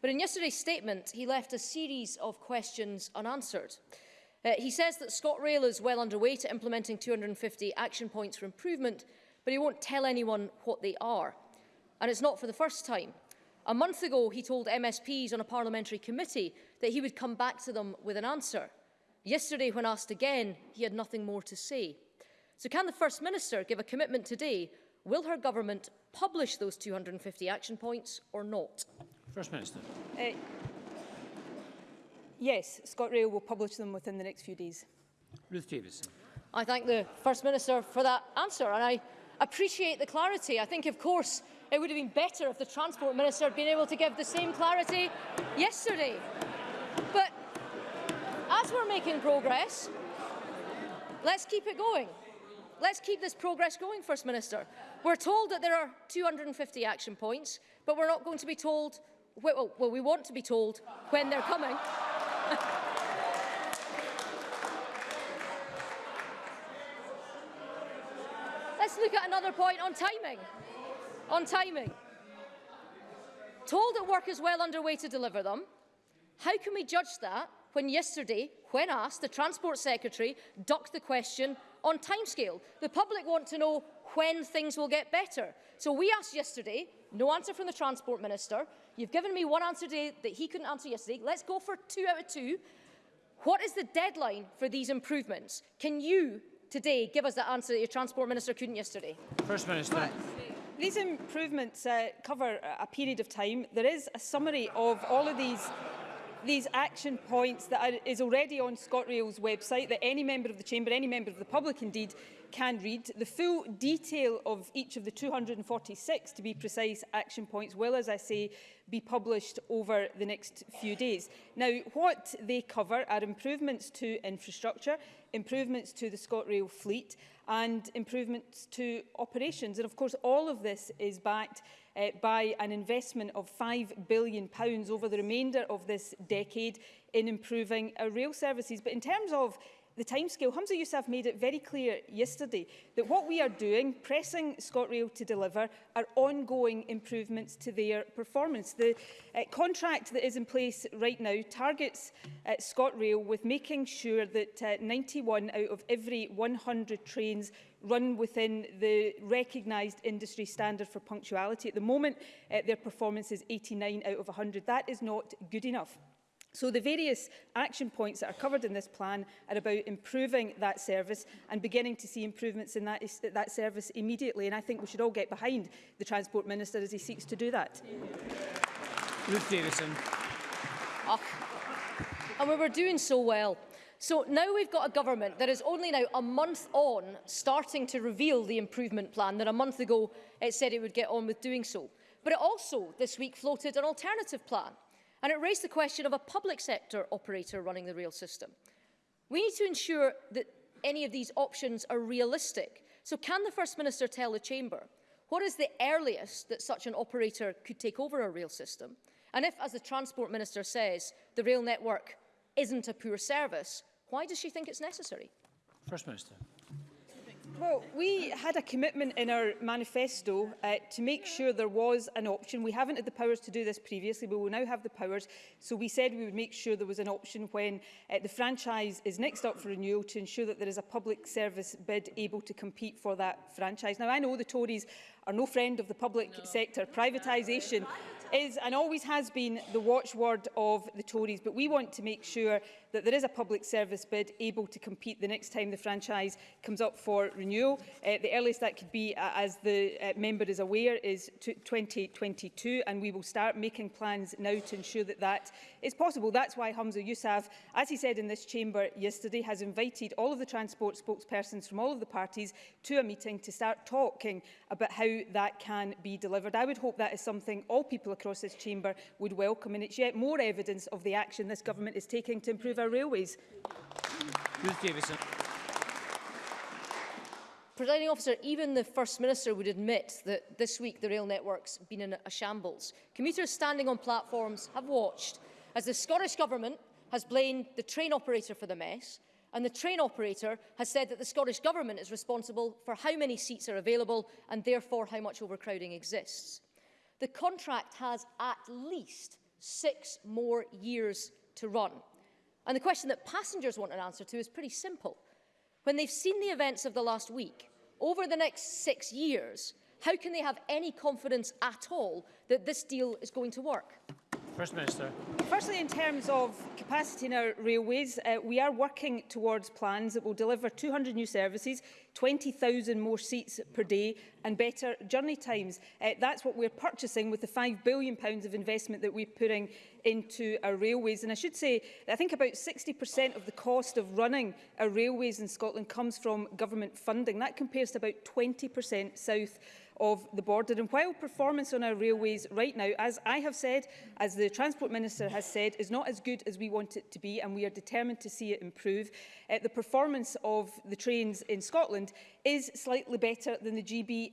But in yesterday's statement, he left a series of questions unanswered. Uh, he says that ScotRail is well underway to implementing 250 action points for improvement, but he won't tell anyone what they are. And it's not for the first time. A month ago, he told MSPs on a parliamentary committee that he would come back to them with an answer. Yesterday, when asked again, he had nothing more to say. So can the First Minister give a commitment today? Will her government publish those 250 action points or not? First Minister. Uh, Yes, ScotRail will publish them within the next few days. Ruth Davidson. I thank the First Minister for that answer and I appreciate the clarity. I think, of course, it would have been better if the Transport Minister had been able to give the same clarity yesterday. But as we're making progress, let's keep it going. Let's keep this progress going, First Minister. We're told that there are 250 action points, but we're not going to be told, well, well we want to be told when they're coming. Let's look at another point on timing. On timing. Told that work is well underway to deliver them. How can we judge that when yesterday, when asked, the Transport Secretary ducked the question on timescale? The public want to know when things will get better. So we asked yesterday, no answer from the Transport Minister. You've given me one answer today that he couldn't answer yesterday. Let's go for two out of two. What is the deadline for these improvements? Can you today give us the answer that your Transport Minister couldn't yesterday? First Minister. These improvements uh, cover a period of time. There is a summary of all of these these action points that are, is already on ScotRail's website that any member of the chamber, any member of the public indeed, can read. The full detail of each of the 246, to be precise, action points will, as I say, be published over the next few days. Now, what they cover are improvements to infrastructure, improvements to the ScotRail fleet and improvements to operations. And of course, all of this is backed uh, by an investment of £5 billion pounds over the remainder of this decade in improving our rail services. But in terms of the timescale. Hamza Youssef made it very clear yesterday that what we are doing, pressing ScotRail to deliver, are ongoing improvements to their performance. The uh, contract that is in place right now targets uh, ScotRail with making sure that uh, 91 out of every 100 trains run within the recognised industry standard for punctuality. At the moment, uh, their performance is 89 out of 100. That is not good enough. So the various action points that are covered in this plan are about improving that service and beginning to see improvements in that, that service immediately. And I think we should all get behind the Transport Minister as he seeks to do that. Ruth Davison. Oh. And we were doing so well. So now we've got a government that is only now a month on starting to reveal the improvement plan that a month ago it said it would get on with doing so. But it also this week floated an alternative plan And it raised the question of a public sector operator running the rail system. We need to ensure that any of these options are realistic. So can the First Minister tell the Chamber what is the earliest that such an operator could take over a rail system? And if, as the Transport Minister says, the rail network isn't a poor service, why does she think it's necessary? First Minister. Well, we had a commitment in our manifesto uh, to make sure there was an option. We haven't had the powers to do this previously, but we will now have the powers. So we said we would make sure there was an option when uh, the franchise is next up for renewal to ensure that there is a public service bid able to compete for that franchise. Now, I know the Tories are no friend of the public no. sector. Privatisation is and always has been the watchword of the Tories, but we want to make sure that there is a public service bid able to compete the next time the franchise comes up for renewal. Uh, the earliest that could be, uh, as the uh, member is aware, is 2022, and we will start making plans now to ensure that that is possible. That's why Hamza Yousaf, as he said in this chamber yesterday, has invited all of the transport spokespersons from all of the parties to a meeting to start talking about how that can be delivered. I would hope that is something all people across this chamber would welcome. And it's yet more evidence of the action this government is taking to improve our railways. Ruth Davison. Presiding officer, even the First Minister would admit that this week the rail network's been in a shambles. Commuters standing on platforms have watched as the Scottish Government has blamed the train operator for the mess, and the train operator has said that the Scottish Government is responsible for how many seats are available and therefore how much overcrowding exists the contract has at least six more years to run. And the question that passengers want an answer to is pretty simple. When they've seen the events of the last week, over the next six years, how can they have any confidence at all that this deal is going to work? First Minister. Firstly, in terms of capacity in our railways, uh, we are working towards plans that will deliver 200 new services, 20,000 more seats per day and better journey times. Uh, that's what we're purchasing with the £5 billion pounds of investment that we're putting into our railways. And I should say, I think about 60% of the cost of running our railways in Scotland comes from government funding. That compares to about 20% south of the border. And while performance on our railways right now, as I have said, as the Transport Minister has said, is not as good as we want it to be, and we are determined to see it improve, uh, the performance of the trains in Scotland is slightly better than the GB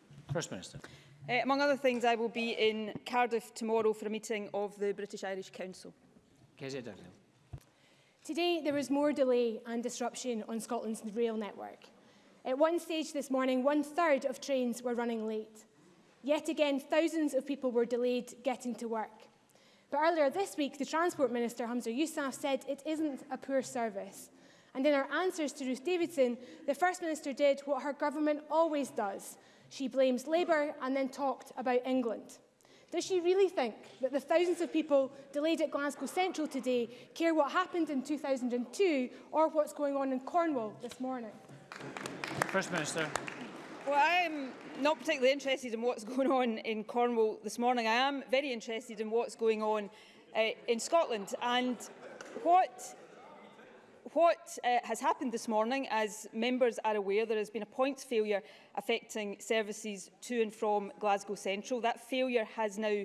First Minister. Uh, among other things, I will be in Cardiff tomorrow for a meeting of the British Irish Council. Kezia Daniel. Today, there was more delay and disruption on Scotland's rail network. At one stage this morning, one-third of trains were running late. Yet again, thousands of people were delayed getting to work. But earlier this week, the Transport Minister, Hamza Yousaf, said it isn't a poor service. And in our answers to Ruth Davidson, the First Minister did what her government always does, She blames Labour and then talked about England. Does she really think that the thousands of people delayed at Glasgow Central today care what happened in 2002 or what's going on in Cornwall this morning? First Minister. Well, I am not particularly interested in what's going on in Cornwall this morning. I am very interested in what's going on uh, in Scotland. And what what uh, has happened this morning, as members are aware, there has been a points failure affecting services to and from Glasgow Central. That failure has now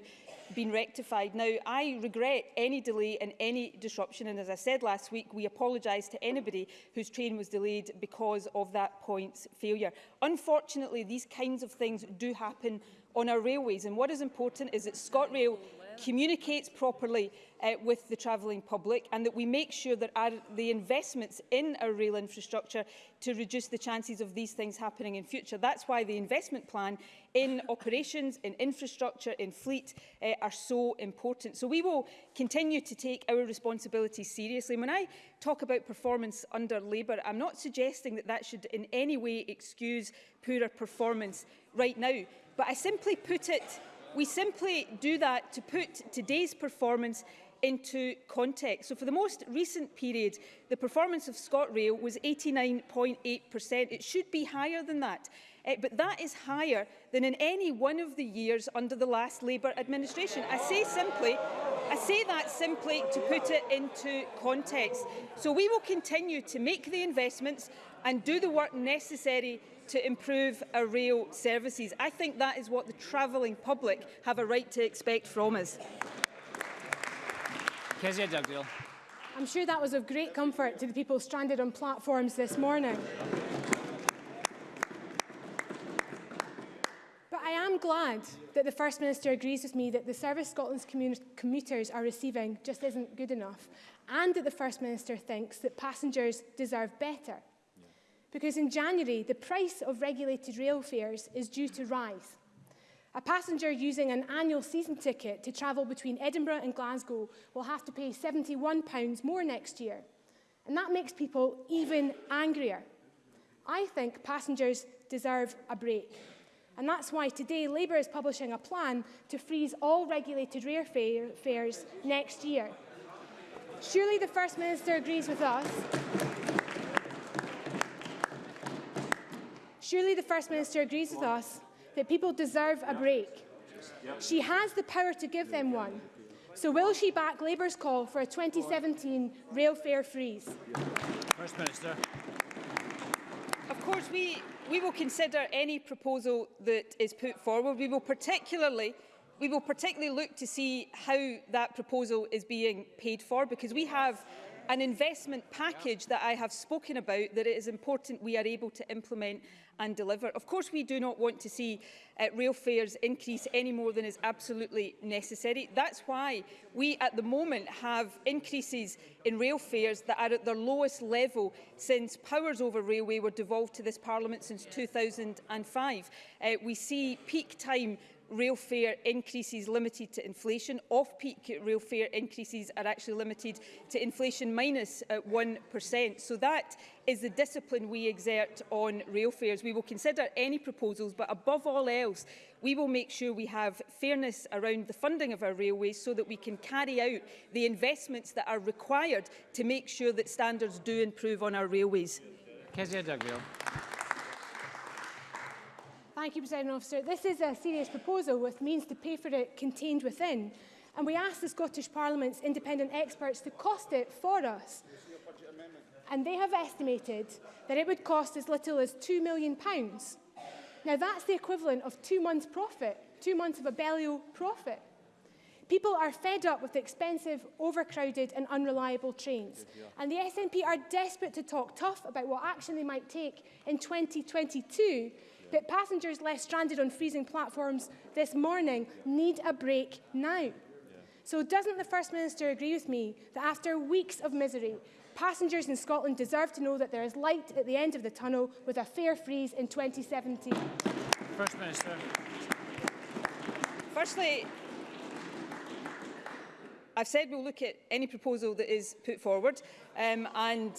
been rectified. Now, I regret any delay and any disruption, and as I said last week, we apologise to anybody whose train was delayed because of that points failure. Unfortunately, these kinds of things do happen on our railways, and what is important is that ScotRail communicates properly uh, with the travelling public and that we make sure that our, the investments in our rail infrastructure to reduce the chances of these things happening in future. That's why the investment plan in operations, in infrastructure, in fleet uh, are so important. So we will continue to take our responsibilities seriously. When I talk about performance under Labour, I'm not suggesting that that should in any way excuse poorer performance right now. But I simply put it We simply do that to put today's performance into context. So for the most recent period, the performance of ScotRail was 89.8%. It should be higher than that. Uh, but that is higher than in any one of the years under the last Labour administration. I say simply, I say that simply to put it into context. So we will continue to make the investments and do the work necessary to improve our rail services. I think that is what the travelling public have a right to expect from us. Kezia Dugdale. I'm sure that was of great comfort to the people stranded on platforms this morning. But I am glad that the First Minister agrees with me that the service Scotland's commuters are receiving just isn't good enough and that the First Minister thinks that passengers deserve better because in January, the price of regulated rail fares is due to rise. A passenger using an annual season ticket to travel between Edinburgh and Glasgow will have to pay £71 more next year. And that makes people even angrier. I think passengers deserve a break. And that's why today Labour is publishing a plan to freeze all regulated rail fares next year. Surely the First Minister agrees with us Surely the First Minister agrees with us that people deserve a break. She has the power to give them one. So will she back Labour's call for a 2017 rail fare freeze? First Minister. Of course, we, we will consider any proposal that is put forward. We will particularly we will particularly look to see how that proposal is being paid for because we have an investment package that I have spoken about that it is important we are able to implement and deliver. Of course, we do not want to see uh, rail fares increase any more than is absolutely necessary. That's why we at the moment have increases in rail fares that are at their lowest level since powers over railway were devolved to this parliament since 2005. Uh, we see peak time real fare increases limited to inflation. Off-peak real fare increases are actually limited to inflation minus uh, 1%. So that is the discipline we exert on rail fares. We will consider any proposals, but above all else, we will make sure we have fairness around the funding of our railways so that we can carry out the investments that are required to make sure that standards do improve on our railways. Kezia Dugdale. Thank you, President Officer. This is a serious proposal with means to pay for it contained within. And we asked the Scottish Parliament's independent experts to cost it for us. And they have estimated that it would cost as little as £2 million. Now, that's the equivalent of two months' profit, two months of a Bellio profit. People are fed up with expensive, overcrowded and unreliable trains. And the SNP are desperate to talk tough about what action they might take in 2022 that passengers left stranded on freezing platforms this morning need a break now. So doesn't the First Minister agree with me that after weeks of misery, passengers in Scotland deserve to know that there is light at the end of the tunnel with a fair freeze in 2017? First Minister. Firstly, I've said we'll look at any proposal that is put forward um, and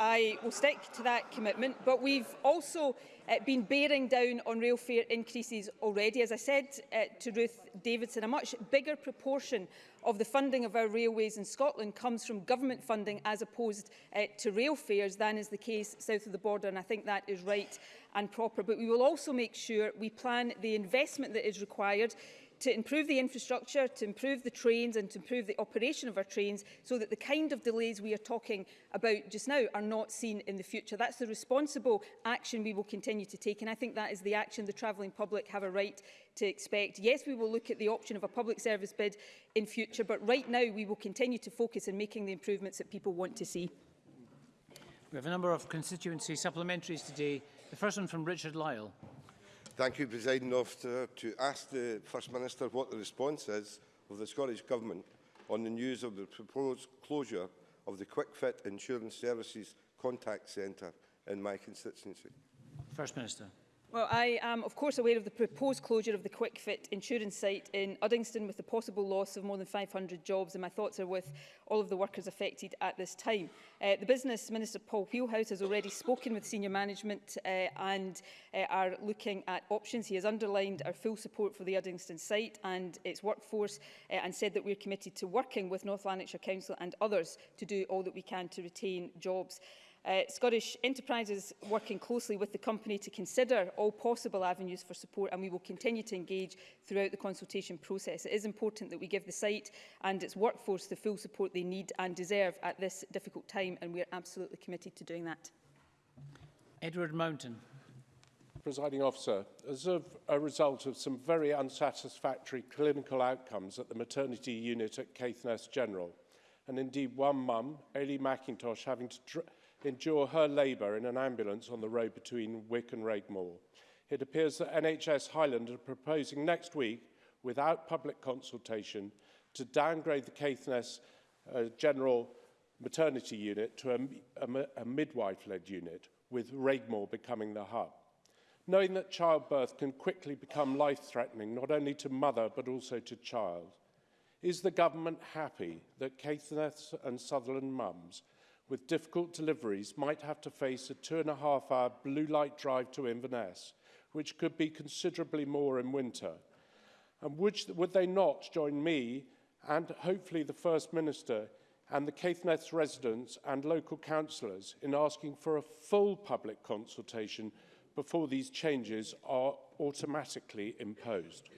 I will stick to that commitment, but we've also uh, been bearing down on rail fare increases already. As I said uh, to Ruth Davidson, a much bigger proportion of the funding of our railways in Scotland comes from government funding as opposed uh, to rail fares than is the case south of the border, and I think that is right and proper. But we will also make sure we plan the investment that is required to improve the infrastructure, to improve the trains and to improve the operation of our trains so that the kind of delays we are talking about just now are not seen in the future. That's the responsible action we will continue to take and I think that is the action the travelling public have a right to expect. Yes, we will look at the option of a public service bid in future, but right now we will continue to focus on making the improvements that people want to see. We have a number of constituency supplementaries today. The first one from Richard Lyle. Thank you, President Officer, to ask the First Minister what the response is of the Scottish Government on the news of the proposed closure of the QuickFit Insurance Services Contact Centre in my constituency. First Minister. Well, I am, of course, aware of the proposed closure of the QuickFit insurance site in Uddingston with the possible loss of more than 500 jobs, and my thoughts are with all of the workers affected at this time. Uh, the Business Minister, Paul Wheelhouse, has already spoken with senior management uh, and uh, are looking at options. He has underlined our full support for the Uddingston site and its workforce uh, and said that we're committed to working with North Lanarkshire Council and others to do all that we can to retain jobs. Uh, Scottish Enterprises working closely with the company to consider all possible avenues for support and we will continue to engage throughout the consultation process. It is important that we give the site and its workforce the full support they need and deserve at this difficult time and we are absolutely committed to doing that. Edward Mountain. Presiding officer, as of a result of some very unsatisfactory clinical outcomes at the maternity unit at Caithness General, and indeed one mum, Ailey McIntosh, having to endure her labour in an ambulance on the road between Wick and Regmore. It appears that NHS Highland are proposing next week, without public consultation, to downgrade the Caithness uh, General Maternity Unit to a, a, a midwife-led unit, with Regmore becoming the hub. Knowing that childbirth can quickly become life-threatening, not only to mother but also to child, Is the government happy that Caithness and Sutherland mums with difficult deliveries might have to face a two and a half hour blue light drive to Inverness, which could be considerably more in winter. And would, would they not join me and hopefully the First Minister and the Caithness residents and local councillors in asking for a full public consultation before these changes are automatically imposed?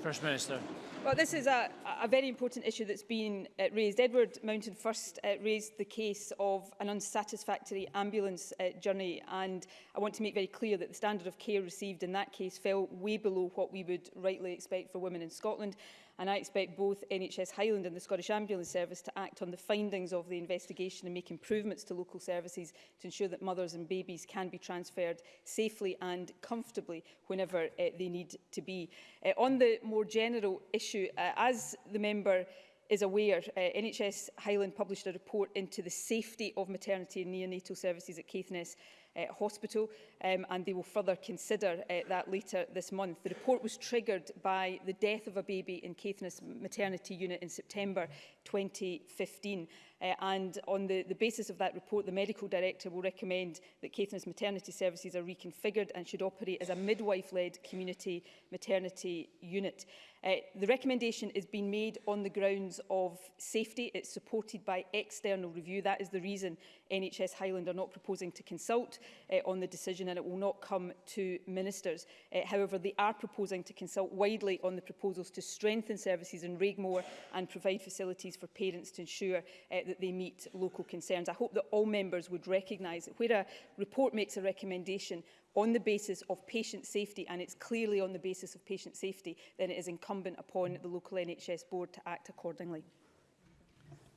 First Minister. Well, this is a, a very important issue that's been uh, raised. Edward Mountain first uh, raised the case of an unsatisfactory ambulance uh, journey, and I want to make very clear that the standard of care received in that case fell way below what we would rightly expect for women in Scotland and I expect both NHS Highland and the Scottish Ambulance Service to act on the findings of the investigation and make improvements to local services to ensure that mothers and babies can be transferred safely and comfortably whenever uh, they need to be. Uh, on the more general issue, uh, as the member is aware, uh, NHS Highland published a report into the safety of maternity and neonatal services at Caithness uh, Hospital, um, and they will further consider uh, that later this month. The report was triggered by the death of a baby in Caithness Maternity Unit in September 2015. Uh, eh, and on the, the basis of that report, the medical director will recommend that Caithness maternity services are reconfigured and should operate as a midwife-led community maternity unit. Uh, the recommendation is being made on the grounds of safety. It's supported by external review. That is the reason NHS Highland are not proposing to consult uh, on the decision and it will not come to ministers. Uh, however, they are proposing to consult widely on the proposals to strengthen services in Regmore and provide facilities for parents to ensure uh, that they meet local concerns. I hope that all members would recognise that where a report makes a recommendation on the basis of patient safety, and it's clearly on the basis of patient safety, then it is incumbent upon the local NHS board to act accordingly.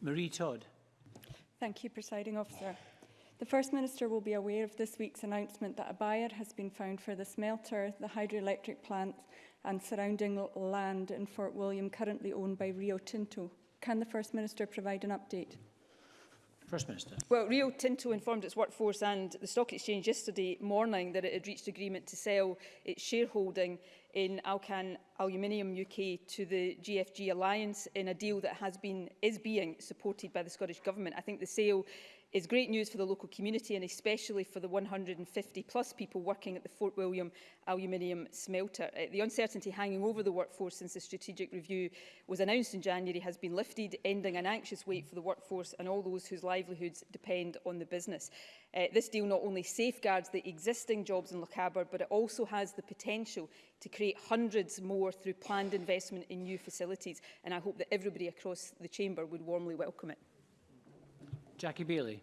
Marie Todd. Thank you, Presiding Officer. The First Minister will be aware of this week's announcement that a buyer has been found for the smelter, the hydroelectric plant and surrounding land in Fort William currently owned by Rio Tinto. Can the First Minister provide an update? First Minister. Well, Rio Tinto informed its workforce and the Stock Exchange yesterday morning that it had reached agreement to sell its shareholding in Alcan Aluminium UK to the GFG Alliance in a deal that has been is being supported by the Scottish Government. I think the sale is great news for the local community and especially for the 150 plus people working at the Fort William aluminium smelter. Uh, the uncertainty hanging over the workforce since the strategic review was announced in January has been lifted, ending an anxious wait for the workforce and all those whose livelihoods depend on the business. Uh, this deal not only safeguards the existing jobs in Lochaber, but it also has the potential to create hundreds more through planned investment in new facilities. And I hope that everybody across the chamber would warmly welcome it. Jackie Bailey.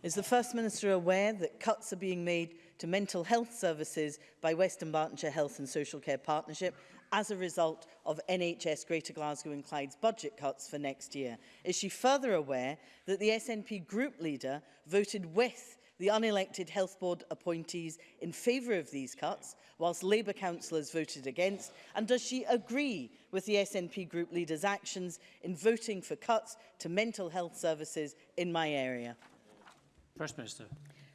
Is the First Minister aware that cuts are being made to mental health services by Western Bartonshire Health and Social Care Partnership as a result of NHS Greater Glasgow and Clyde's budget cuts for next year? Is she further aware that the SNP group leader voted with the unelected health board appointees in favour of these cuts, whilst Labour councillors voted against? And does she agree with the SNP group leader's actions in voting for cuts to mental health services in my area? First Minister.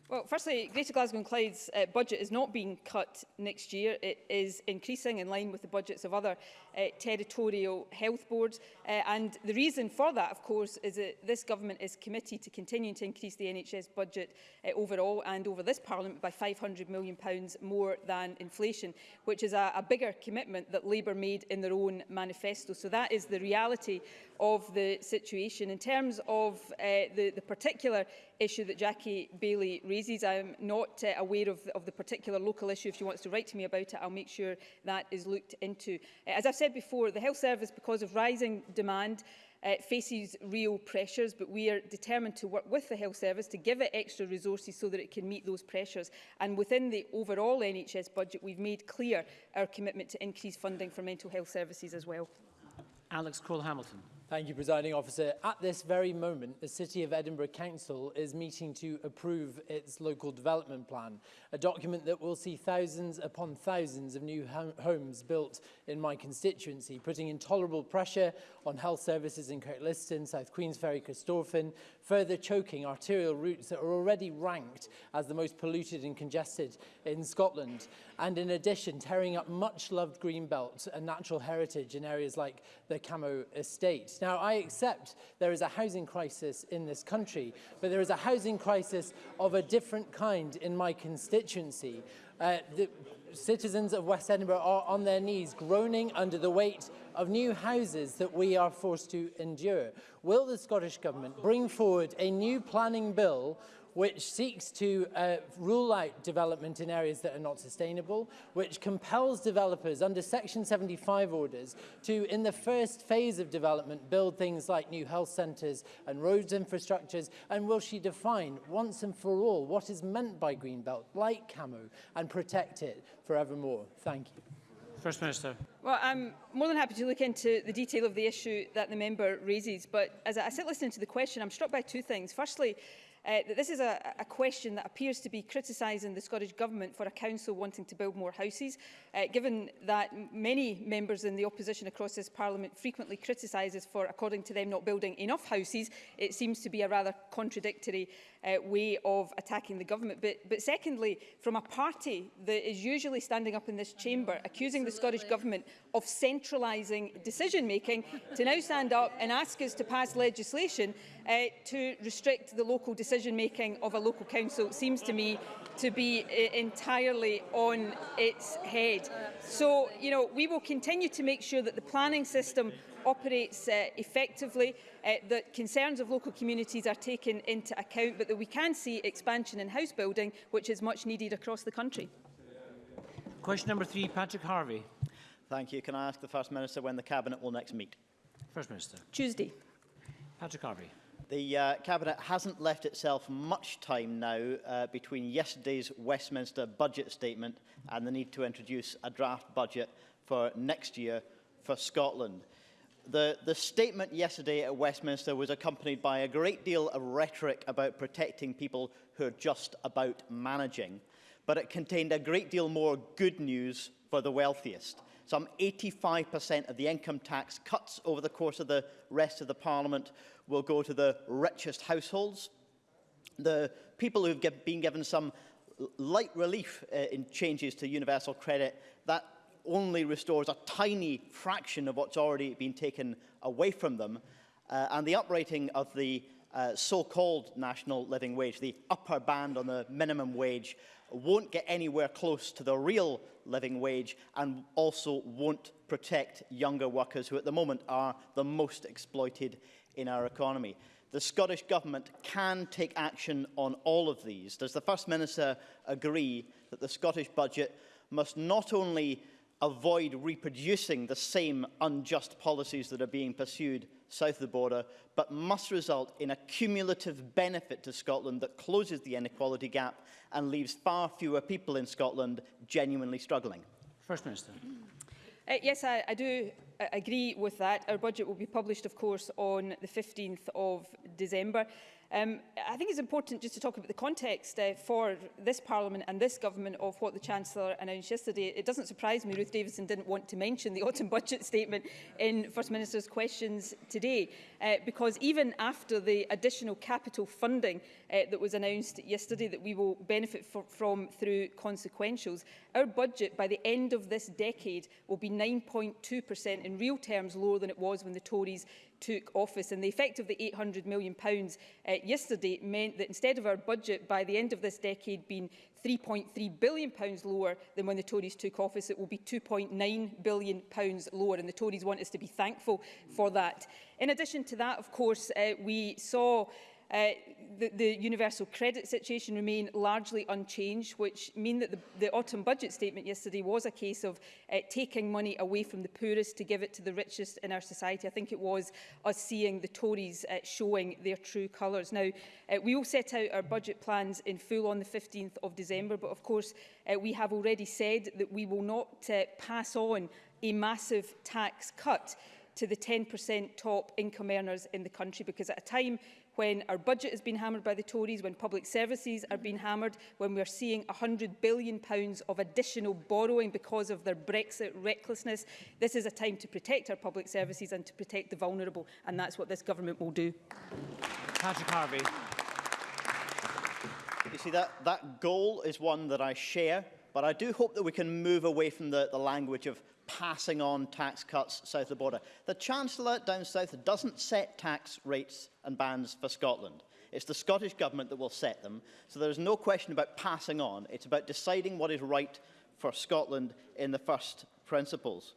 Well, firstly, Greater Glasgow and Clyde's uh, budget is not being cut next year. It is increasing in line with the budgets of other uh, territorial health boards. Uh, and the reason for that, of course, is that this government is committed to continuing to increase the NHS budget uh, overall and over this parliament by £500 million more than inflation, which is a, a bigger commitment that Labour made in their own manifesto. So that is the reality of the situation. In terms of uh, the, the particular issue that Jackie Bailey raises, I'm not uh, aware of, of the particular local issue. If she wants to write to me about it, I'll make sure that is looked into. as I've said said before, the health service, because of rising demand, uh, faces real pressures, but we are determined to work with the health service to give it extra resources so that it can meet those pressures. And within the overall NHS budget, we've made clear our commitment to increase funding for mental health services as well. Alex Cole-Hamilton. Thank you, Presiding Officer. At this very moment, the City of Edinburgh Council is meeting to approve its local development plan, a document that will see thousands upon thousands of new homes built in my constituency, putting intolerable pressure on health services in Kirkliston, South Queensferry, Christorfin, further choking arterial routes that are already ranked as the most polluted and congested in Scotland. And in addition, tearing up much-loved green belts and natural heritage in areas like the Camo Estate. Now, I accept there is a housing crisis in this country, but there is a housing crisis of a different kind in my constituency. Uh, the citizens of West Edinburgh are on their knees, groaning under the weight of new houses that we are forced to endure. Will the Scottish Government bring forward a new planning bill which seeks to uh, rule out development in areas that are not sustainable, which compels developers under Section 75 orders to, in the first phase of development, build things like new health centres and roads infrastructures, and will she define once and for all what is meant by green belt, like Camo, and protect it forevermore? Thank you. First Minister. Well, I'm more than happy to look into the detail of the issue that the member raises, but as I sit listening to the question, I'm struck by two things. Firstly, uh, that this is a, a question that appears to be criticising the Scottish Government for a council wanting to build more houses, uh, given that many members in the opposition across this Parliament frequently criticises for, according to them, not building enough houses. It seems to be a rather contradictory uh, way of attacking the government. But, but secondly, from a party that is usually standing up in this chamber accusing Absolutely. the Scottish Government of centralising decision-making to now stand up and ask us to pass legislation uh, to restrict the local decision-making of a local council seems to me to be uh, entirely on its head. So, you know, we will continue to make sure that the planning system operates uh, effectively, uh, that concerns of local communities are taken into account, but that we can see expansion in house building, which is much needed across the country. Question number three, Patrick Harvey. Thank you. Can I ask the First Minister when the Cabinet will next meet? First Minister. Tuesday. Patrick Harvey. The uh, Cabinet hasn't left itself much time now uh, between yesterday's Westminster budget statement and the need to introduce a draft budget for next year for Scotland. The, the, statement yesterday at Westminster was accompanied by a great deal of rhetoric about protecting people who are just about managing, but it contained a great deal more good news for the wealthiest. Some 85% of the income tax cuts over the course of the rest of the Parliament will go to the richest households. The people who've been given some light relief uh, in changes to universal credit, that only restores a tiny fraction of what's already been taken away from them, uh, and the uprating of the uh, so-called national living wage, the upper band on the minimum wage, won't get anywhere close to the real living wage and also won't protect younger workers who at the moment are the most exploited in our economy. The Scottish Government can take action on all of these. Does the First Minister agree that the Scottish budget must not only avoid reproducing the same unjust policies that are being pursued south of the border, but must result in a cumulative benefit to Scotland that closes the inequality gap and leaves far fewer people in Scotland genuinely struggling? First Minister. Uh, yes, I, I do uh, agree with that. Our budget will be published, of course, on the 15th of December. Um, I think it's important just to talk about the context uh, for this Parliament and this government of what the Chancellor announced yesterday. It doesn't surprise me Ruth Davidson didn't want to mention the autumn budget statement in First Minister's questions today, uh, because even after the additional capital funding uh, that was announced yesterday that we will benefit for, from through consequentials. Our budget by the end of this decade will be 9.2% in real terms lower than it was when the Tories took office. And the effect of the £800 million pounds, uh, yesterday meant that instead of our budget by the end of this decade being £3.3 billion pounds lower than when the Tories took office, it will be £2.9 billion pounds lower. And the Tories want us to be thankful for that. In addition to that, of course, uh, we saw Uh, the, the universal credit situation remain largely unchanged, which mean that the, the autumn budget statement yesterday was a case of uh, taking money away from the poorest to give it to the richest in our society. I think it was us seeing the Tories uh, showing their true colours. Now, uh, we will set out our budget plans in full on the 15th of December, but of course uh, we have already said that we will not uh, pass on a massive tax cut to the 10% top income earners in the country because at a time when our budget has been hammered by the Tories, when public services are being hammered, when we are seeing £100 billion of additional borrowing because of their Brexit recklessness. This is a time to protect our public services and to protect the vulnerable, and that's what this government will do. Patrick Harvey. You see, that, that goal is one that I share. But I do hope that we can move away from the, the language of passing on tax cuts south of the border. The Chancellor down south doesn't set tax rates and bans for Scotland. It's the Scottish Government that will set them. So there's no question about passing on. It's about deciding what is right for Scotland in the first principles.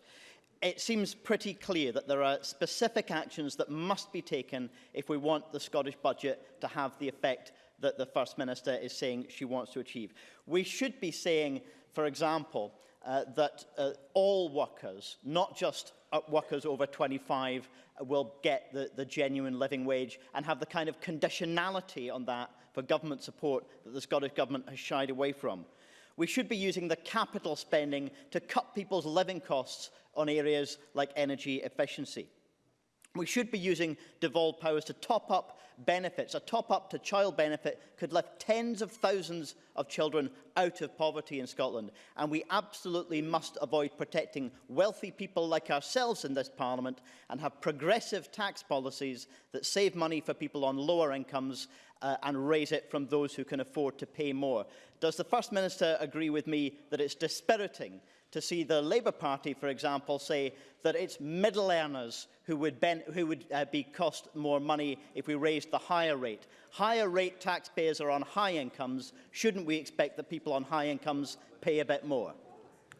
It seems pretty clear that there are specific actions that must be taken if we want the Scottish budget to have the effect that the First Minister is saying she wants to achieve. We should be saying, for example, uh, that uh, all workers, not just uh, workers over 25, uh, will get the, the genuine living wage and have the kind of conditionality on that for government support that the Scottish Government has shied away from. We should be using the capital spending to cut people's living costs on areas like energy efficiency. We should be using devolved powers to top up benefits. A top up to child benefit could lift tens of thousands of children out of poverty in Scotland. And we absolutely must avoid protecting wealthy people like ourselves in this parliament and have progressive tax policies that save money for people on lower incomes uh, and raise it from those who can afford to pay more. Does the First Minister agree with me that it's dispiriting to see the Labour Party, for example, say that it's middle earners who would, who would uh, be cost more money if we raised the higher rate. Higher rate taxpayers are on high incomes. Shouldn't we expect that people on high incomes pay a bit more?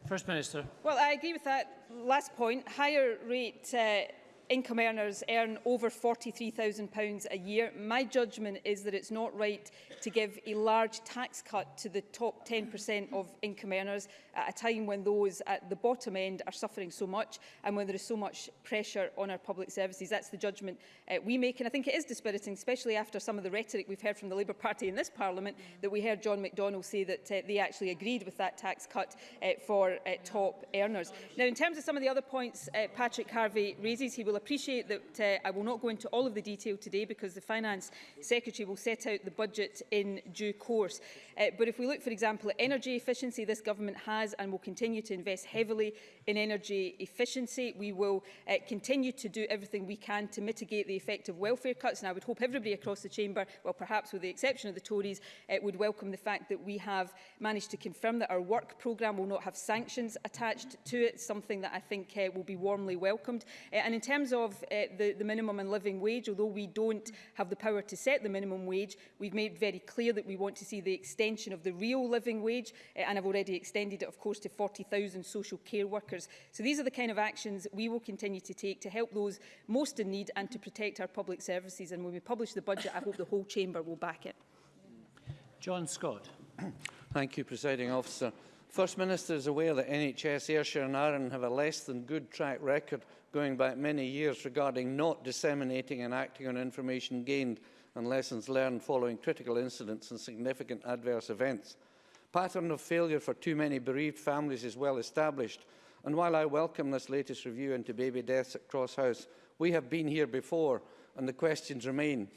First Minister. Well, I agree with that last point. Higher rate uh, income earners earn over £43,000 a year, my judgment is that it's not right to give a large tax cut to the top 10% of income earners at a time when those at the bottom end are suffering so much and when there is so much pressure on our public services. That's the judgment uh, we make. And I think it is dispiriting, especially after some of the rhetoric we've heard from the Labour Party in this Parliament, mm. that we heard John McDonnell say that uh, they actually agreed with that tax cut uh, for uh, top earners. Now, in terms of some of the other points uh, Patrick Harvey raises, he will will appreciate that uh, I will not go into all of the detail today because the Finance Secretary will set out the budget in due course. Uh, but if we look, for example, at energy efficiency, this government has and will continue to invest heavily in energy efficiency. We will uh, continue to do everything we can to mitigate the effect of welfare cuts. And I would hope everybody across the chamber, well, perhaps with the exception of the Tories, uh, would welcome the fact that we have managed to confirm that our work programme will not have sanctions attached to it, something that I think uh, will be warmly welcomed. Uh, and in terms terms of uh, the, the minimum and living wage, although we don't have the power to set the minimum wage, we've made very clear that we want to see the extension of the real living wage, uh, and I've already extended it, of course, to 40,000 social care workers. So these are the kind of actions we will continue to take to help those most in need and to protect our public services. And when we publish the budget, I hope the whole chamber will back it. John Scott. Thank you, Presiding Officer. First Minister is aware that NHS, Ayrshire and Arran have a less than good track record going back many years regarding not disseminating and acting on information gained and lessons learned following critical incidents and significant adverse events. Pattern of failure for too many bereaved families is well established, and while I welcome this latest review into baby deaths at Cross House, we have been here before and the questions remain.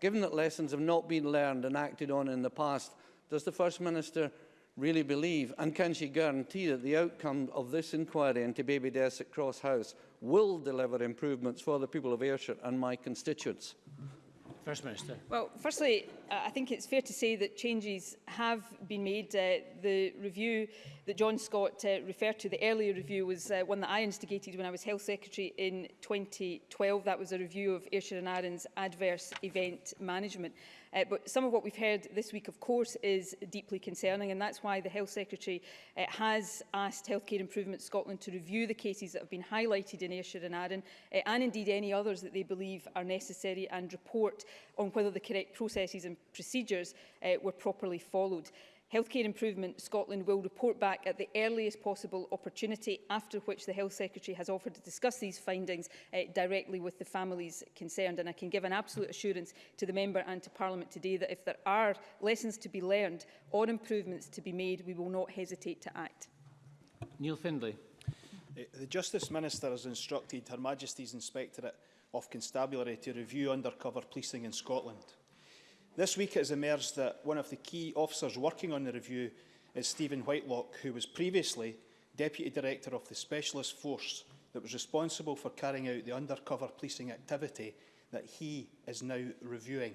Given that lessons have not been learned and acted on in the past, does the First Minister really believe and can she guarantee that the outcome of this inquiry into baby deaths at Cross House will deliver improvements for the people of Ayrshire and my constituents. First Minister. Well, firstly, I think it's fair to say that changes have been made. Uh, the review that John Scott uh, referred to, the earlier review, was uh, one that I instigated when I was Health Secretary in 2012. That was a review of Ayrshire and Arran's adverse event management. Uh, but some of what we've heard this week, of course, is deeply concerning, and that's why the Health Secretary uh, has asked Healthcare Improvement Scotland to review the cases that have been highlighted in Ayrshire and Arran, uh, and indeed any others that they believe are necessary, and report on whether the correct processes and procedures uh, were properly followed. Healthcare Improvement Scotland will report back at the earliest possible opportunity, after which the Health Secretary has offered to discuss these findings uh, directly with the families concerned. And I can give an absolute assurance to the Member and to Parliament today that if there are lessons to be learned or improvements to be made, we will not hesitate to act. Neil Findlay. Eh, the Justice Minister has instructed Her Majesty's Inspectorate of Constabulary to review undercover policing in Scotland. This week it has emerged that one of the key officers working on the review is Stephen Whitelock, who was previously Deputy Director of the Specialist Force that was responsible for carrying out the undercover policing activity that he is now reviewing.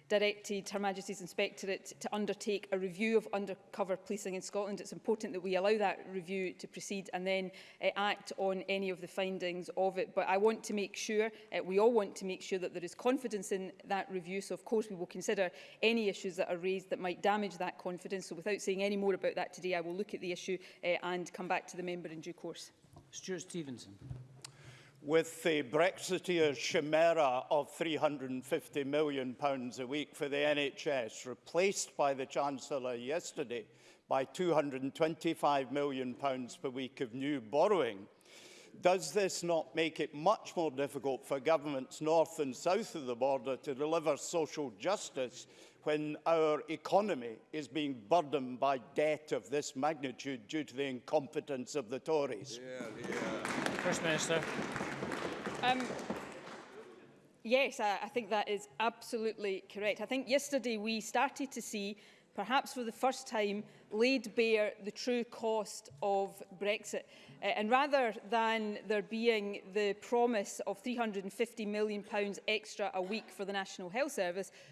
directed Her Majesty's Inspectorate to undertake a review of undercover policing in Scotland. It's important that we allow that review to proceed and then uh, act on any of the findings of it. But I want to make sure, uh, we all want to make sure that there is confidence in that review. So of course we will consider any issues that are raised that might damage that confidence. So without saying any more about that today, I will look at the issue uh, and come back to the member in due course. Stuart Stevenson. with the Brexiteer chimera of £350 million pounds a week for the NHS, replaced by the Chancellor yesterday by £225 million pounds per week of new borrowing, does this not make it much more difficult for governments north and south of the border to deliver social justice when our economy is being burdened by debt of this magnitude due to the incompetence of the Tories? Yeah, yeah. First Minister. Um, yes, I, I think that is absolutely correct. I think yesterday we started to see, perhaps for the first time, laid bare the true cost of Brexit. Uh, and rather than there being the promise of £350 million extra a week for the National Health Service,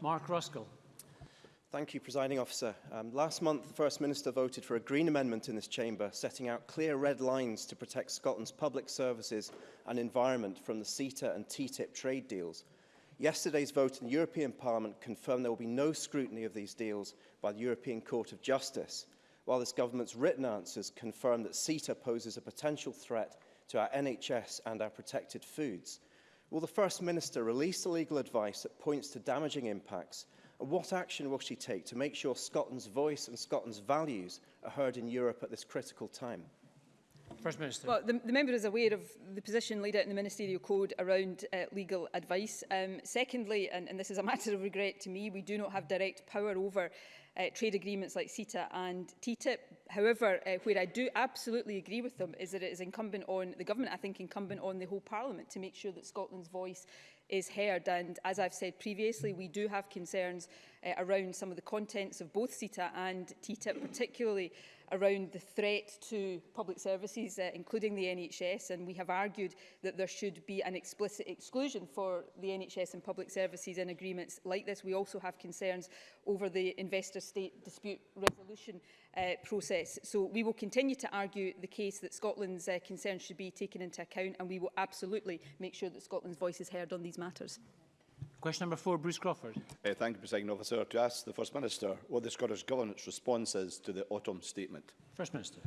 Mark Ruskell. Thank you, Presiding Officer. Um, last month, the First Minister voted for a Green Amendment in this chamber, setting out clear red lines to protect Scotland's public services and environment from the CETA and TTIP trade deals. Yesterday's vote in the European Parliament confirmed there will be no scrutiny of these deals by the European Court of Justice, while this government's written answers confirm that CETA poses a potential threat to our NHS and our protected foods. Will the First Minister release the legal advice that points to damaging impacts What action will she take to make sure Scotland's voice and Scotland's values are heard in Europe at this critical time? First Minister. Well, the, the member is aware of the position laid out in the Ministerial Code around uh, legal advice. Um, secondly, and, and this is a matter of regret to me, we do not have direct power over uh, trade agreements like CETA and TTIP, However, uh, where I do absolutely agree with them is that it is incumbent on the government, I think incumbent on the whole parliament to make sure that Scotland's voice is heard. And as I've said previously, we do have concerns uh, around some of the contents of both CETA and TTIP, particularly around the threat to public services, uh, including the NHS. And we have argued that there should be an explicit exclusion for the NHS and public services in agreements like this. We also have concerns over the investor state dispute resolution uh, process. So we will continue to argue the case that Scotland's uh, concerns should be taken into account and we will absolutely make sure that Scotland's voice is heard on these matters. Question number four, Bruce Crawford. Uh, thank you, President Officer. To ask the First Minister what the Scottish Government's response is to the autumn statement. First Minister.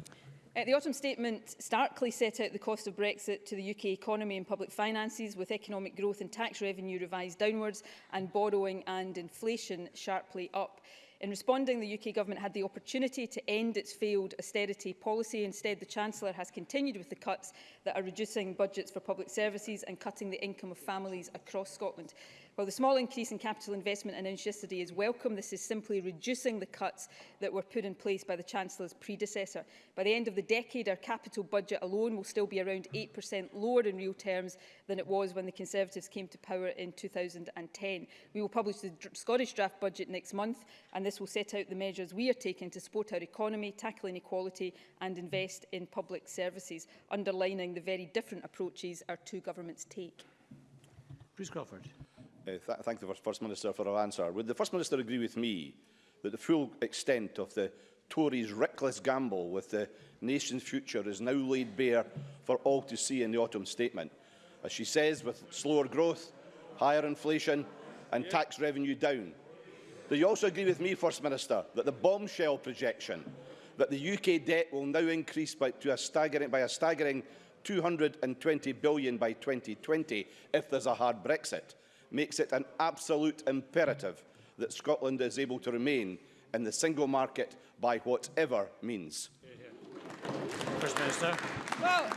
Uh, the autumn statement starkly set out the cost of Brexit to the UK economy and public finances, with economic growth and tax revenue revised downwards and borrowing and inflation sharply up. In responding, the UK Government had the opportunity to end its failed austerity policy. Instead, the Chancellor has continued with the cuts that are reducing budgets for public services and cutting the income of families across Scotland. While the small increase in capital investment announced yesterday is welcome, this is simply reducing the cuts that were put in place by the Chancellor's predecessor. By the end of the decade, our capital budget alone will still be around 8% lower in real terms than it was when the Conservatives came to power in 2010. We will publish the dr Scottish draft budget next month, and this will set out the measures we are taking to support our economy, tackle inequality and invest in public services, underlining the very different approaches our two governments take. Bruce Crawford. Uh, th thank the First Minister for her answer. Would the First Minister agree with me that the full extent of the Tories' reckless gamble with the nation's future is now laid bare for all to see in the autumn statement? As she says, with slower growth, higher inflation and tax revenue down. Do you also agree with me, First Minister, that the bombshell projection that the UK debt will now increase by, to a staggering, by a staggering 220 billion by 2020 if there's a hard Brexit makes it an absolute imperative that Scotland is able to remain in the single market by whatever means. First Minister. Well,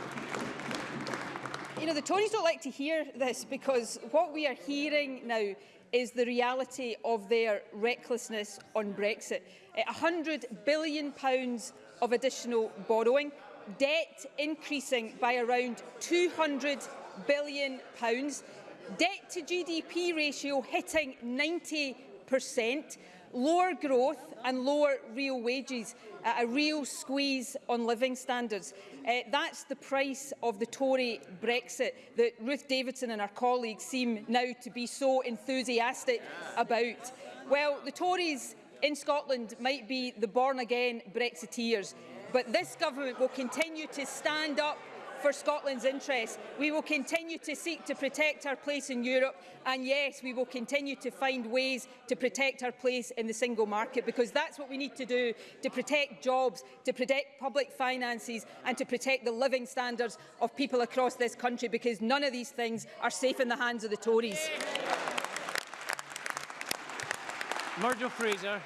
you know, the Tories don't like to hear this because what we are hearing now is the reality of their recklessness on Brexit. £100 billion pounds of additional borrowing, debt increasing by around £200 billion, pounds, Debt to GDP ratio hitting 90%, lower growth and lower real wages, uh, a real squeeze on living standards. Uh, that's the price of the Tory Brexit that Ruth Davidson and our colleagues seem now to be so enthusiastic about. Well, the Tories in Scotland might be the born-again Brexiteers, but this government will continue to stand up for Scotland's interests. We will continue to seek to protect our place in Europe and yes, we will continue to find ways to protect our place in the single market because that's what we need to do to protect jobs, to protect public finances and to protect the living standards of people across this country because none of these things are safe in the hands of the Tories. Murdo Fraser.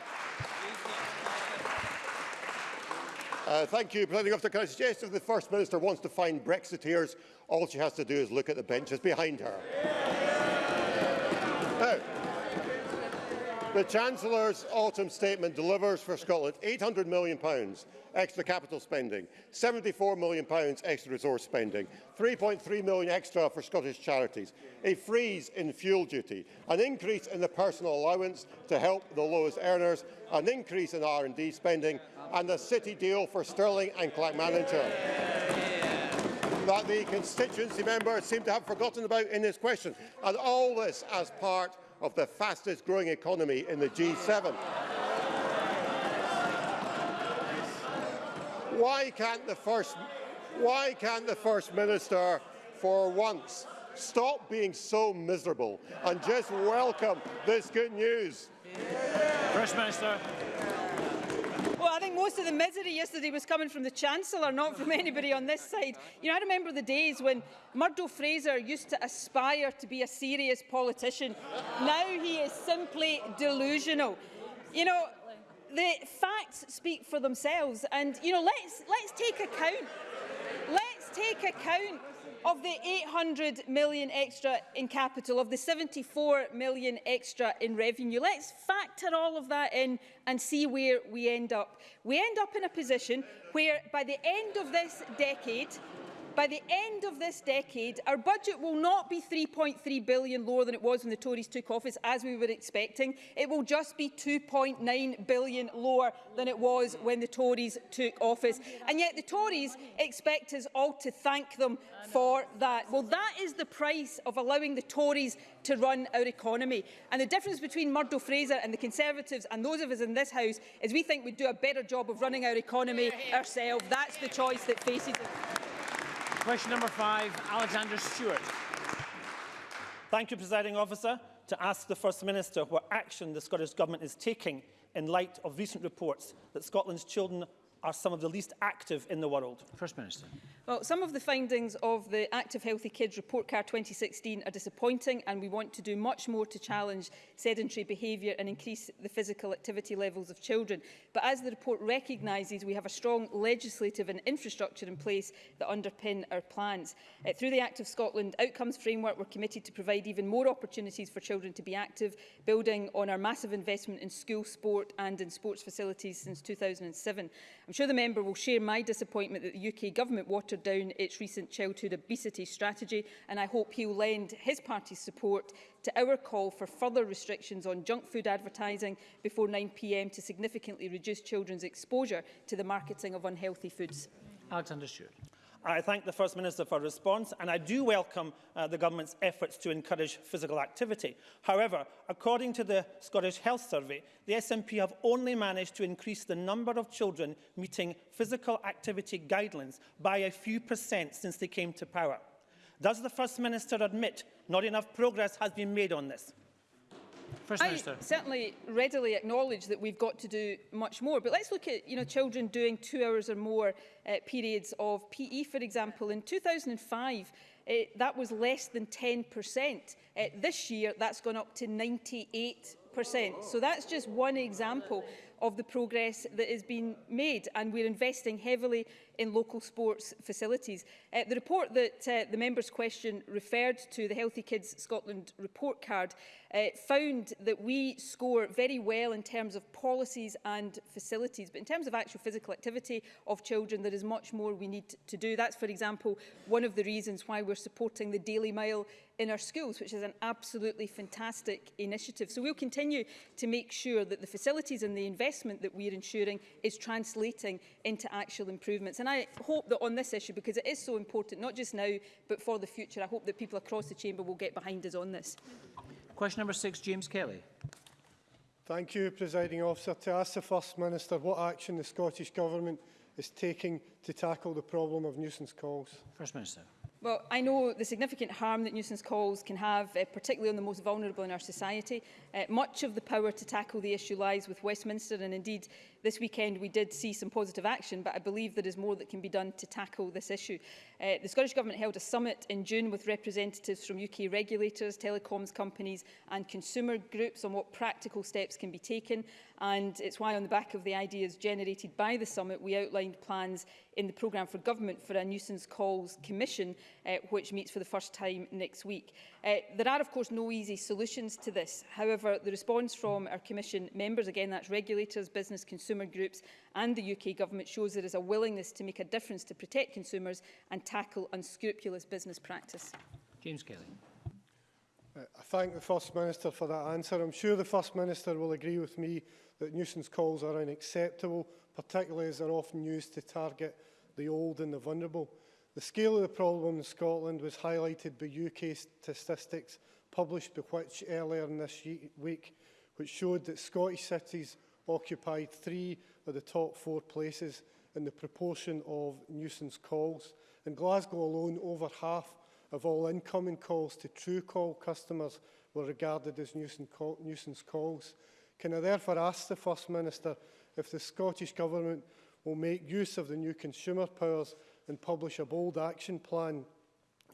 Uh, thank you, Presiding Officer. Can I suggest if the First Minister wants to find Brexiteers, all she has to do is look at the benches behind her. Yeah. Now, the Chancellor's autumn statement delivers for Scotland £800 million extra capital spending, £74 million extra resource spending, £3.3 million extra for Scottish charities, a freeze in fuel duty, an increase in the personal allowance to help the lowest earners, an increase in R&D spending and the city deal for Stirling and manager that the constituency members seem to have forgotten about in this question, and all this as part of the fastest growing economy in the G7. Why can't the First, why can't the First Minister, for once, stop being so miserable and just welcome this good news? First Minister think most of the misery yesterday was coming from the Chancellor, not from anybody on this side. You know, I remember the days when Murdo Fraser used to aspire to be a serious politician. Now he is simply delusional. You know, the facts speak for themselves and you know let's let's take account let's take account Of the 800 million extra in capital, of the 74 million extra in revenue, let's factor all of that in and see where we end up. We end up in a position where by the end of this decade, By the end of this decade, our budget will not be 3.3 billion lower than it was when the Tories took office, as we were expecting. It will just be 2.9 billion lower than it was when the Tories took office. And yet the Tories expect us all to thank them for that. Well, that is the price of allowing the Tories to run our economy. And the difference between Murdo Fraser and the Conservatives and those of us in this House is we think we'd do a better job of running our economy ourselves. That's the choice that faces us. Question number five, Alexander Stewart. Thank you, Presiding Officer, to ask the First Minister what action the Scottish Government is taking in light of recent reports that Scotland's children are some of the least active in the world? First Minister. Well, some of the findings of the Active Healthy Kids Report Card 2016 are disappointing and we want to do much more to challenge sedentary behaviour and increase the physical activity levels of children. But as the report recognises, we have a strong legislative and infrastructure in place that underpin our plans. Uh, through the Active Scotland Outcomes Framework, we're committed to provide even more opportunities for children to be active, building on our massive investment in school sport and in sports facilities since 2007. I'm sure the member will share my disappointment that the UK government watered down its recent childhood obesity strategy and I hope he will lend his party's support to our call for further restrictions on junk food advertising before 9pm to significantly reduce children's exposure to the marketing of unhealthy foods. Alexander Stewart. I thank the First Minister for response and I do welcome uh, the government's efforts to encourage physical activity. However, according to the Scottish Health Survey, the SNP have only managed to increase the number of children meeting physical activity guidelines by a few percent since they came to power. Does the First Minister admit not enough progress has been made on this? First I Minister. certainly readily acknowledge that we've got to do much more, but let's look at you know, children doing two hours or more uh, periods of PE, for example. In 2005, uh, that was less than 10%. Uh, this year, that's gone up to 98%. So that's just one example of the progress that has been made and we're investing heavily in local sports facilities. Uh, the report that uh, the member's question referred to, the Healthy Kids Scotland report card, uh, found that we score very well in terms of policies and facilities, but in terms of actual physical activity of children, there is much more we need to do. That's, for example, one of the reasons why we're supporting the Daily Mile in our schools, which is an absolutely fantastic initiative. So we'll continue to make sure that the facilities and the investment that we're ensuring is translating into actual improvements. And I hope that on this issue, because it is so important, not just now, but for the future, I hope that people across the chamber will get behind us on this. Question number six, James Kelly. Thank you, Presiding Officer. To ask the First Minister what action the Scottish Government is taking to tackle the problem of nuisance calls. First Minister. Well, I know the significant harm that nuisance calls can have, uh, particularly on the most vulnerable in our society. Uh, much of the power to tackle the issue lies with Westminster, and indeed this weekend we did see some positive action, but I believe there is more that can be done to tackle this issue. Uh, the Scottish Government held a summit in June with representatives from UK regulators, telecoms companies and consumer groups on what practical steps can be taken. And it's why on the back of the ideas generated by the summit, we outlined plans in the programme for government for a nuisance calls commission, uh, which meets for the first time next week. Uh, there are, of course, no easy solutions to this. However, the response from our commission members, again, that's regulators, business consumer groups and the UK government shows there is a willingness to make a difference to protect consumers and tackle unscrupulous business practice. James Kelly. Uh, I thank the First Minister for that answer. I'm sure the First Minister will agree with me that nuisance calls are unacceptable, particularly as they're often used to target the old and the vulnerable. The scale of the problem in Scotland was highlighted by UK statistics published by Which earlier in this week, which showed that Scottish cities occupied three of the top four places in the proportion of nuisance calls. In Glasgow alone, over half of all incoming calls to true call customers were regarded as nuisance, nuisance calls. Can I therefore ask the First Minister if the Scottish Government will make use of the new consumer powers and publish a bold action plan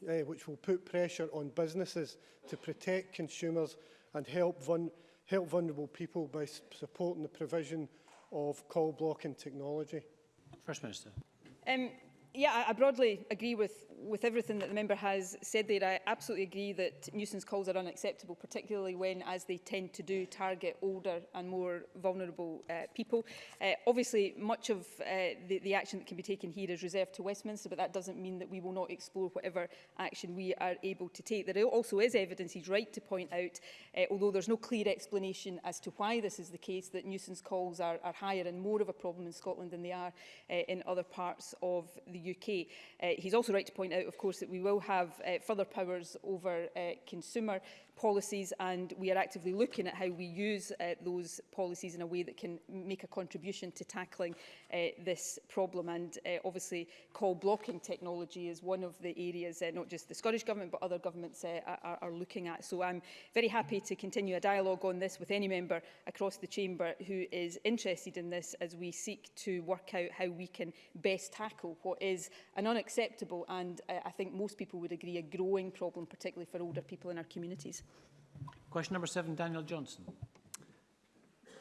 eh, which will put pressure on businesses to protect consumers and help, vun help vulnerable people by supporting the provision of call blocking technology? First Minister. Um, yeah, I, broadly agree with, with everything that the member has said there. I absolutely agree that nuisance calls are unacceptable, particularly when, as they tend to do, target older and more vulnerable uh, people. Uh, obviously, much of uh, the, the action that can be taken here is reserved to Westminster, but that doesn't mean that we will not explore whatever action we are able to take. There also is evidence, he's right to point out, uh, although there's no clear explanation as to why this is the case, that nuisance calls are, are higher and more of a problem in Scotland than they are uh, in other parts of the UK. Uh, he's also right to point out, of course, that we will have uh, further powers over uh, consumer policies and we are actively looking at how we use uh, those policies in a way that can make a contribution to tackling uh, this problem and uh, obviously call blocking technology is one of the areas uh, not just the Scottish Government but other governments uh, are, are looking at so I'm very happy to continue a dialogue on this with any member across the chamber who is interested in this as we seek to work out how we can best tackle what is an unacceptable and uh, I think most people would agree a growing problem particularly for older people in our communities. Question number seven, Daniel Johnson.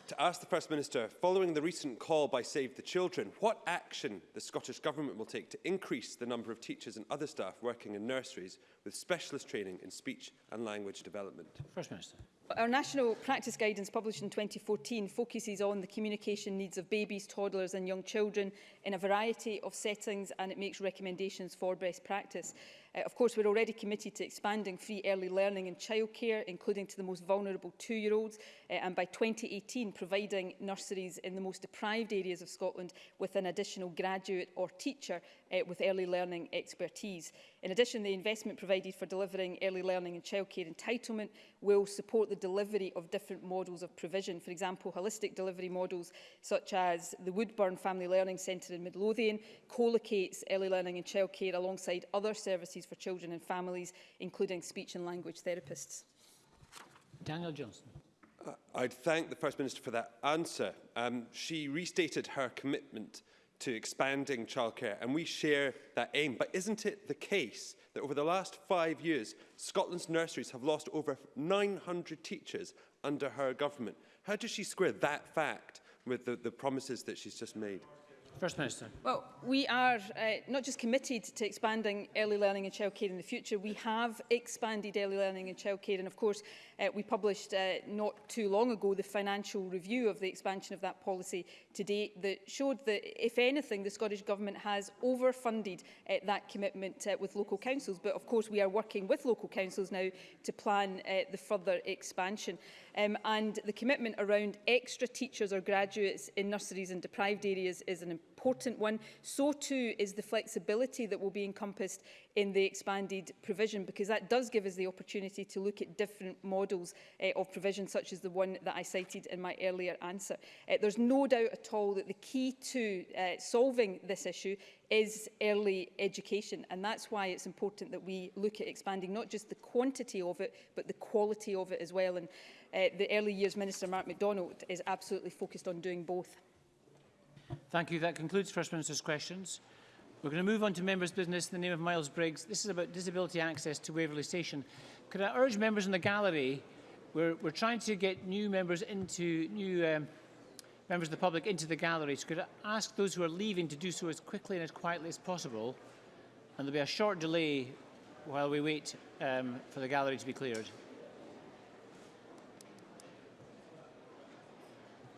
To ask the First Minister, following the recent call by Save the Children, what action the Scottish Government will take to increase the number of teachers and other staff working in nurseries with specialist training in speech and language development. First Minister. Our national practice guidance published in 2014 focuses on the communication needs of babies, toddlers and young children in a variety of settings and it makes recommendations for best practice. Uh, of course, we're already committed to expanding free early learning and childcare, including to the most vulnerable two-year-olds, uh, and by 2018 providing nurseries in the most deprived areas of Scotland with an additional graduate or teacher uh, with early learning expertise. In addition, the investment provided for delivering early learning and childcare entitlement will support the delivery of different models of provision. For example, holistic delivery models such as the Woodburn Family Learning Centre in Midlothian co-locates early learning and childcare alongside other services for children and families, including speech and language therapists. Daniel Johnson. Uh, I'd thank the First Minister for that answer. Um, she restated her commitment uh, to expanding childcare, and we share that aim. But isn't it the case that over the last five years, Scotland's nurseries have lost over 900 teachers under her government? How does she square that fact with the, the promises that she's just made? First Minister. Well, we are uh, not just committed to expanding early learning and childcare in the future, we have expanded early learning and childcare and of course uh, we published uh, not too long ago the financial review of the expansion of that policy to date that showed that if anything the Scottish Government has overfunded uh, that commitment uh, with local councils but of course we are working with local councils now to plan uh, the further expansion um, and the commitment around extra teachers or graduates in nurseries and deprived areas is an important important one. So too is the flexibility that will be encompassed in the expanded provision because that does give us the opportunity to look at different models uh, of provision such as the one that I cited in my earlier answer. Uh, there's no doubt at all that the key to uh, solving this issue is early education and that's why it's important that we look at expanding not just the quantity of it but the quality of it as well and uh, the early years minister Mark MacDonald is absolutely focused on doing both. Thank you. That concludes First Minister's questions. We're going to move on to members' business in the name of Miles Briggs. This is about disability access to Waverley Station. Could I urge members in the gallery, we're, we're trying to get new members into, new um, members of the public into the gallery. So could I ask those who are leaving to do so as quickly and as quietly as possible? And there'll be a short delay while we wait um, for the gallery to be cleared.